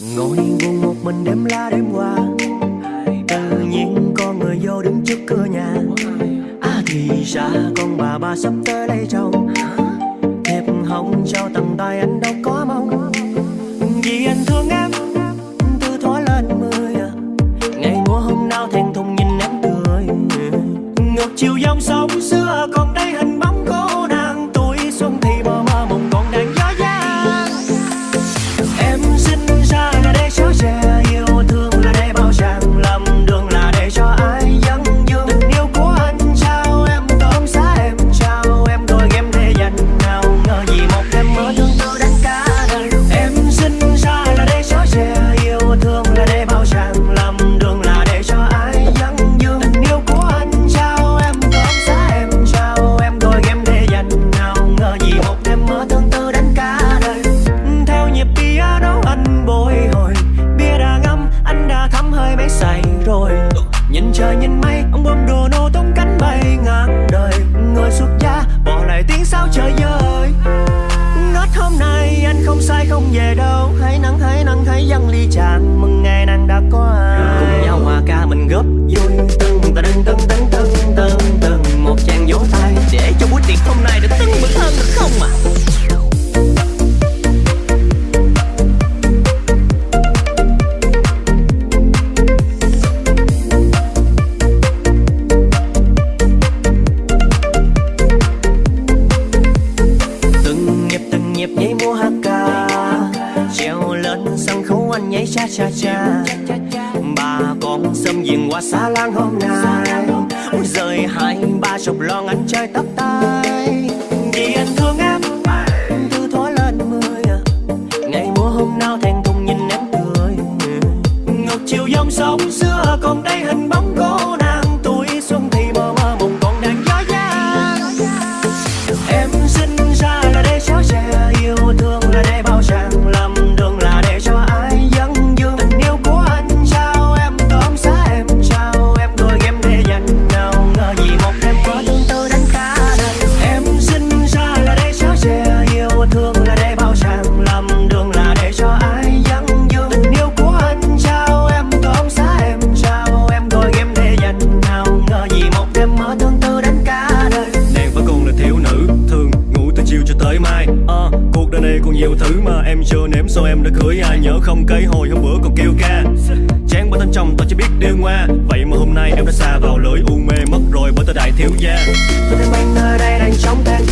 Ngồi buồn một mình đêm la đêm qua Tự nhiên có người vô đứng trước cửa nhà À thì ra con bà bà sắp tới đây chồng Thiệp hồng cho tặng tay anh đâu có mong Vì anh thương em, Từ thó lên mười. Ngày mùa hôm nào thèn thùng nhìn em tươi. Ngược chiều dòng sông xưa trời nhìn mây, ông bơm đồ nô tung cánh bay ngang đời. Người xuất gia bỏ lại tiếng sao trời ơi ngất hôm nay, anh không sai không về đâu. Hãy nắng hãy nắng hãy dâng ly tràn. Mừng ngày nàng đã có ai. Cùng nhau hòa ca mình góp nhịp treo lên sân khấu anh nhảy cha cha cha. Bà con xâm diện qua xa lang hôm nay. Ôi rời hai ba chục lon anh chơi tóc tai. Nhiều thứ mà em chưa nếm, Sao em đã cưới ai nhớ không? Cây hồi hôm bữa còn kêu ca. Chán bởi thân chồng, tao chỉ biết điêu ngoa. Vậy mà hôm nay em đã xa vào lưỡi u mê Mất rồi, bởi tao đại thiếu gia. Tôi đang mang nơi đây đang chóng tan